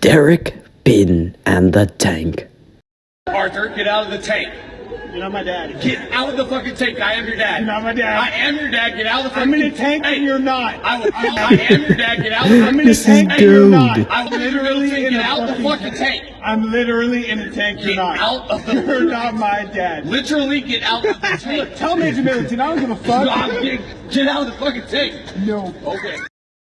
Derek Bin and the Tank. Arthur, get out of the tank. You're not my dad. Get out of the fucking tank. I am your dad. You're not my dad. I am your dad. Get out of the fucking tank. I'm in a tank Hey, and you're not. I, will, I, I am your dad. Get out of the I'm in a This is tank and you're dude. not. I will literally in get a out the fucking fucking tank. I'm literally in a tank. You're Get not. out of the- You're not my dad. Literally get out of the tank. Tell Major Middleton. I don't give a fuck. Get, get out of the fucking tank. No. Okay.